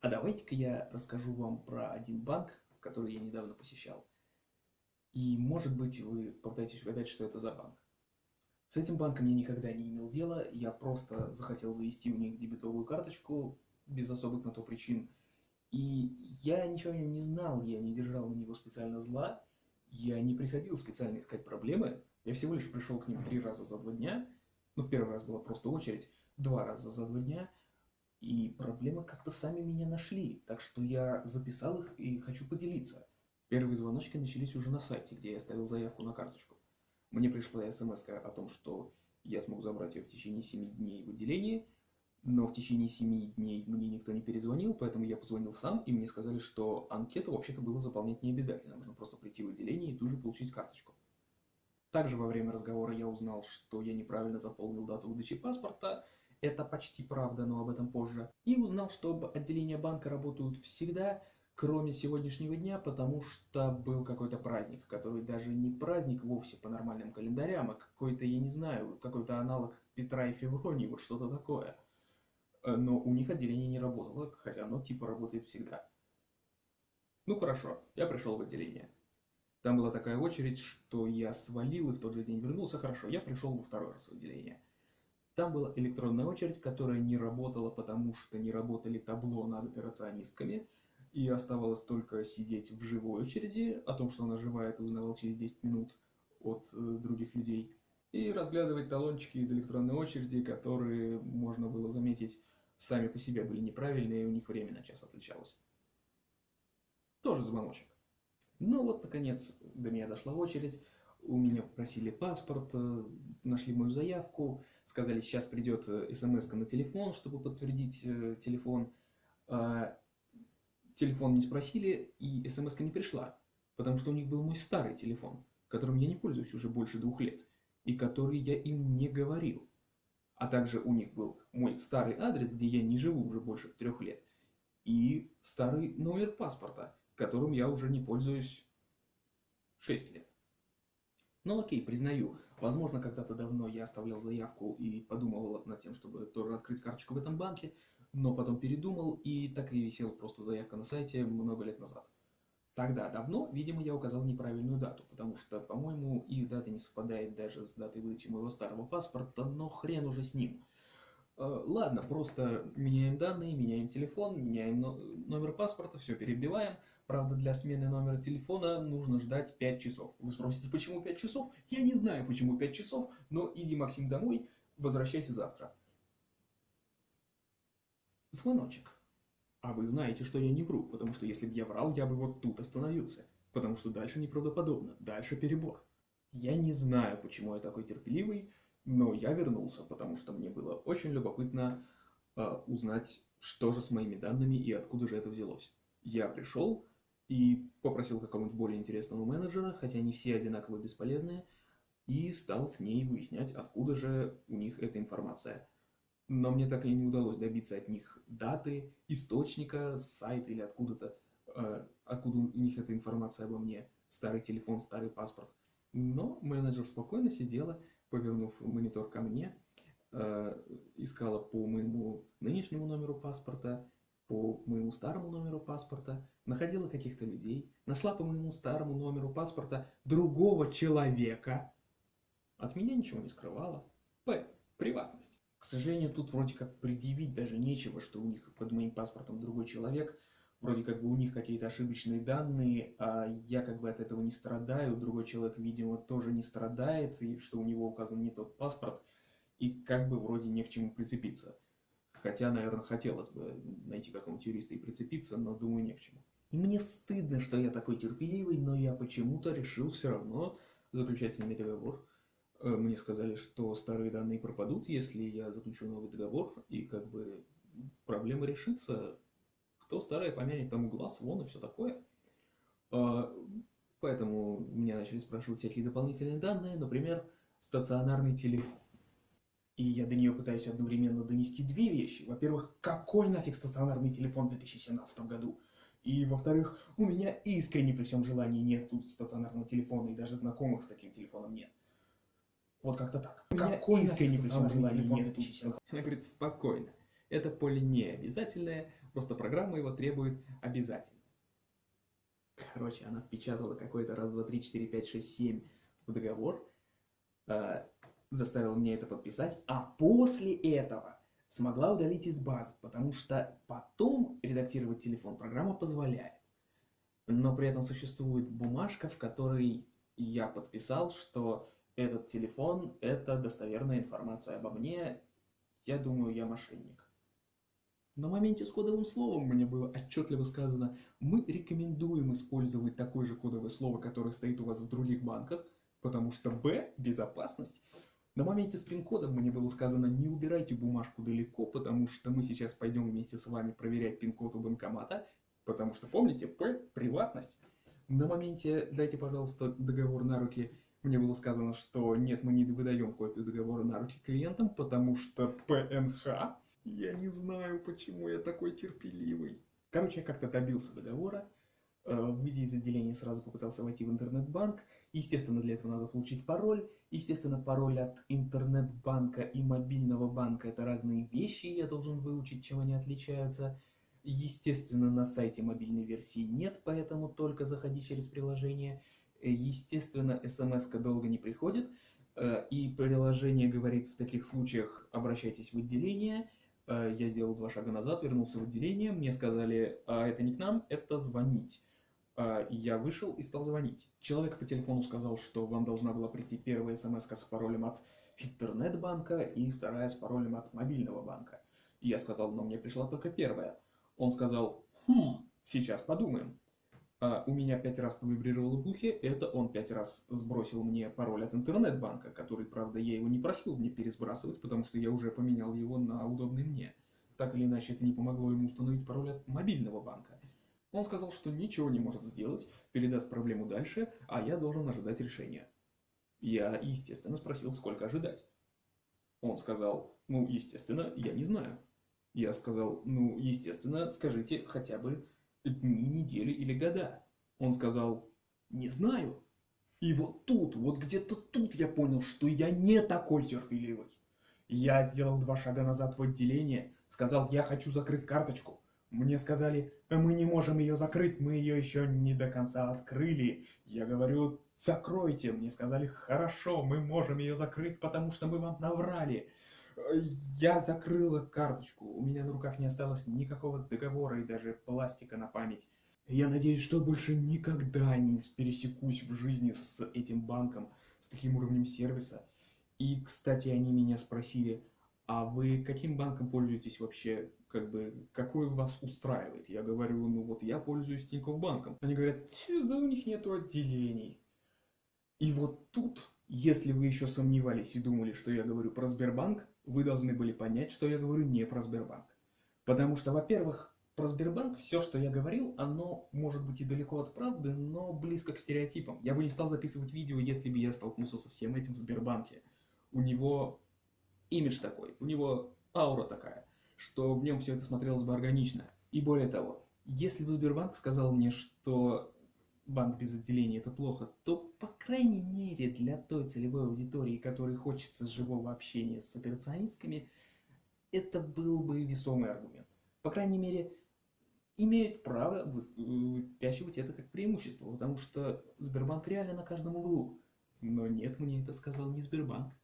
А давайте-ка я расскажу вам про один банк, который я недавно посещал. И, может быть, вы попытаетесь угадать, что это за банк. С этим банком я никогда не имел дела, я просто захотел завести у них дебетовую карточку, без особых на то причин. И я ничего о нем не знал, я не держал на него специально зла, я не приходил специально искать проблемы, я всего лишь пришел к ним три раза за два дня, ну, в первый раз была просто очередь, два раза за два дня, и проблемы как-то сами меня нашли, так что я записал их и хочу поделиться. Первые звоночки начались уже на сайте, где я оставил заявку на карточку. Мне пришла смс о том, что я смогу забрать ее в течение 7 дней в отделении, но в течение 7 дней мне никто не перезвонил, поэтому я позвонил сам, и мне сказали, что анкету вообще-то было заполнять не обязательно, нужно просто прийти в отделение и тут же получить карточку. Также во время разговора я узнал, что я неправильно заполнил дату выдачи паспорта, это почти правда, но об этом позже. И узнал, что отделения банка работают всегда, кроме сегодняшнего дня, потому что был какой-то праздник, который даже не праздник вовсе по нормальным календарям, а какой-то, я не знаю, какой-то аналог Петра и Февронии, вот что-то такое. Э, но у них отделение не работало, хотя оно типа работает всегда. Ну хорошо, я пришел в отделение. Там была такая очередь, что я свалил и в тот же день вернулся. Хорошо, я пришел во второй раз в отделение. Там была электронная очередь, которая не работала, потому что не работали табло над операционистками, и оставалось только сидеть в живой очереди, о том, что она живая, ты узнавал через 10 минут от э, других людей, и разглядывать талончики из электронной очереди, которые, можно было заметить, сами по себе были неправильные, и у них время на час отличалось. Тоже звоночек. Ну вот, наконец, до меня дошла очередь, у меня попросили паспорт, э, нашли мою заявку, сказали, сейчас придет э, смс на телефон, чтобы подтвердить э, телефон. А, телефон не спросили, и смс не пришла, потому что у них был мой старый телефон, которым я не пользуюсь уже больше двух лет, и который я им не говорил. А также у них был мой старый адрес, где я не живу уже больше трех лет, и старый номер паспорта, которым я уже не пользуюсь 6 лет. Ну окей, признаю, возможно, когда-то давно я оставлял заявку и подумывал над тем, чтобы тоже открыть карточку в этом банке, но потом передумал и так и висела просто заявка на сайте много лет назад. Тогда, давно, видимо, я указал неправильную дату, потому что, по-моему, их дата не совпадает даже с датой выдачи моего старого паспорта, но хрен уже с ним. Э, ладно, просто меняем данные, меняем телефон, меняем номер паспорта, все перебиваем, Правда, для смены номера телефона нужно ждать 5 часов. Вы спросите, почему 5 часов? Я не знаю, почему 5 часов, но иди, Максим, домой, возвращайся завтра. Звоночек. А вы знаете, что я не вру, потому что если бы я врал, я бы вот тут остановился. Потому что дальше неправдоподобно, дальше перебор. Я не знаю, почему я такой терпеливый, но я вернулся, потому что мне было очень любопытно э, узнать, что же с моими данными и откуда же это взялось. Я пришел, и попросил какого-нибудь более интересного менеджера, хотя они все одинаково бесполезные, и стал с ней выяснять, откуда же у них эта информация. Но мне так и не удалось добиться от них даты, источника, сайта или откуда-то, э, откуда у них эта информация обо мне, старый телефон, старый паспорт. Но менеджер спокойно сидела, повернув монитор ко мне, э, искала по моему нынешнему номеру паспорта, по моему старому номеру паспорта, находила каких-то людей, нашла по моему старому номеру паспорта другого человека. От меня ничего не скрывала. П. Приватность. К сожалению, тут вроде как предъявить даже нечего, что у них под моим паспортом другой человек. Вроде как бы у них какие-то ошибочные данные, а я как бы от этого не страдаю. Другой человек, видимо, тоже не страдает, и что у него указан не тот паспорт. И как бы вроде не к чему прицепиться. Хотя, наверное, хотелось бы найти какого-нибудь юриста и прицепиться, но думаю, не к чему. И мне стыдно, что я такой терпеливый, но я почему-то решил все равно заключать с ними договор. Э, мне сказали, что старые данные пропадут, если я заключу новый договор, и как бы проблема решится. Кто старое помянет, тому глаз, вон и все такое. А, поэтому меня начали спрашивать всякие дополнительные данные, например, стационарный телефон. И я до нее пытаюсь одновременно донести две вещи. Во-первых, какой нафиг стационарный телефон в 2017 году? И во-вторых, у меня искренне при всем желании нет тут стационарного телефона, и даже знакомых с таким телефоном нет. Вот как-то так. У меня Какой искренне при всем желании телефон в нет тут 2017 Она говорит, спокойно. Это поле не обязательное, просто программа его требует обязательно. Короче, она впечатала какой-то раз, два, три, четыре, пять, шесть, семь в договор, э, заставила меня это подписать, а после этого смогла удалить из базы, потому что потом редактировать телефон программа позволяет. Но при этом существует бумажка, в которой я подписал, что этот телефон – это достоверная информация обо мне. Я думаю, я мошенник. На моменте с кодовым словом мне было отчетливо сказано, мы рекомендуем использовать такое же кодовое слово, которое стоит у вас в других банках, потому что Б – безопасность. На моменте с пин-кодом мне было сказано, не убирайте бумажку далеко, потому что мы сейчас пойдем вместе с вами проверять пин-код у банкомата, потому что, помните, П – приватность. На моменте «дайте, пожалуйста, договор на руки» мне было сказано, что нет, мы не выдаем копию договора на руки клиентам, потому что ПНХ. Я не знаю, почему я такой терпеливый. Короче, я как-то добился договора, выйдя из отделения, сразу попытался войти в интернет-банк. Естественно, для этого надо получить пароль. Естественно, пароль от интернет-банка и мобильного банка – это разные вещи, я должен выучить, чем они отличаются. Естественно, на сайте мобильной версии нет, поэтому только заходи через приложение. Естественно, смс долго не приходит, э, и приложение говорит в таких случаях обращайтесь в отделение. Э, я сделал два шага назад, вернулся в отделение, мне сказали, а это не к нам, это звонить. Э, я вышел и стал звонить. Человек по телефону сказал, что вам должна была прийти первая смс с паролем от интернет-банка и вторая с паролем от мобильного банка. Я сказал, но мне пришла только первая. Он сказал, хм, сейчас подумаем. А у меня пять раз повибрировало в ухе, это он пять раз сбросил мне пароль от интернет-банка, который, правда, я его не просил мне пересбрасывать, потому что я уже поменял его на удобный мне. Так или иначе, это не помогло ему установить пароль от мобильного банка. Он сказал, что ничего не может сделать, передаст проблему дальше, а я должен ожидать решения. Я, естественно, спросил, сколько ожидать. Он сказал, ну, естественно, я не знаю. Я сказал, ну, естественно, скажите хотя бы дни, недели или года. Он сказал, не знаю. И вот тут, вот где-то тут я понял, что я не такой терпеливый. Я сделал два шага назад в отделение, сказал, я хочу закрыть карточку. Мне сказали, «Э, мы не можем ее закрыть, мы ее еще не до конца открыли. Я говорю, закройте. Мне сказали, хорошо, мы можем ее закрыть, потому что мы вам наврали. Я закрыла карточку, у меня на руках не осталось никакого договора и даже пластика на память. Я надеюсь, что больше никогда не пересекусь в жизни с этим банком, с таким уровнем сервиса. И, кстати, они меня спросили, а вы каким банком пользуетесь вообще, как бы, какой вас устраивает? Я говорю, ну вот я пользуюсь Тинькофф банком. Они говорят, да у них нету отделений. И вот тут, если вы еще сомневались и думали, что я говорю про Сбербанк, вы должны были понять, что я говорю не про Сбербанк. Потому что, во-первых, про Сбербанк все, что я говорил, оно может быть и далеко от правды, но близко к стереотипам. Я бы не стал записывать видео, если бы я столкнулся со всем этим в Сбербанке. У него имидж такой, у него аура такая, что в нем все это смотрелось бы органично. И более того, если бы Сбербанк сказал мне, что банк без отделения это плохо, то, по крайней мере, для той целевой аудитории, которой хочется живого общения с операционистками, это был бы весомый аргумент. По крайней мере, имеют право выпячивать это как преимущество, потому что Сбербанк реально на каждом углу. Но нет, мне это сказал не Сбербанк.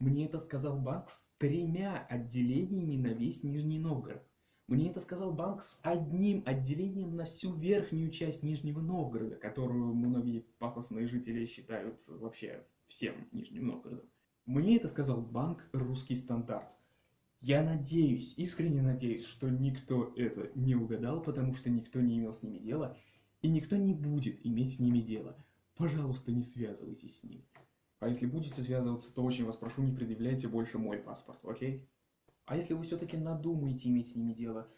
Мне это сказал банк с тремя отделениями на весь Нижний Новгород. Мне это сказал банк с одним отделением на всю верхнюю часть Нижнего Новгорода, которую многие пафосные жители считают вообще всем Нижним Новгородом. Мне это сказал банк «Русский стандарт». Я надеюсь, искренне надеюсь, что никто это не угадал, потому что никто не имел с ними дела, и никто не будет иметь с ними дело. Пожалуйста, не связывайтесь с ним. А если будете связываться, то очень вас прошу, не предъявляйте больше мой паспорт, окей? А если вы все-таки надумаете иметь с ними дело,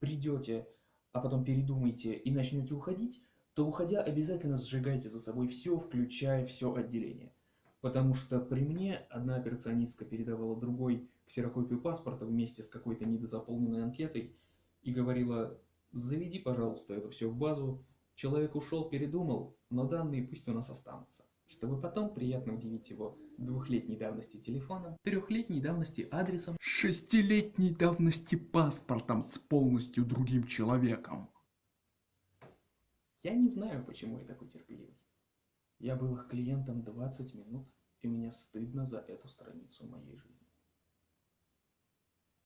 придете, а потом передумаете и начнете уходить, то уходя обязательно сжигайте за собой все, включая все отделение. Потому что при мне одна операционистка передавала другой ксерокопию паспорта вместе с какой-то недозаполненной анкетой и говорила, заведи, пожалуйста, это все в базу. Человек ушел, передумал, но данные пусть у нас останутся, чтобы потом приятно удивить его двухлетней давности телефоном, трехлетней давности адресом, шестилетней давности паспортом с полностью другим человеком. Я не знаю, почему я такой терпеливый. Я был их клиентом 20 минут, и мне стыдно за эту страницу моей жизни.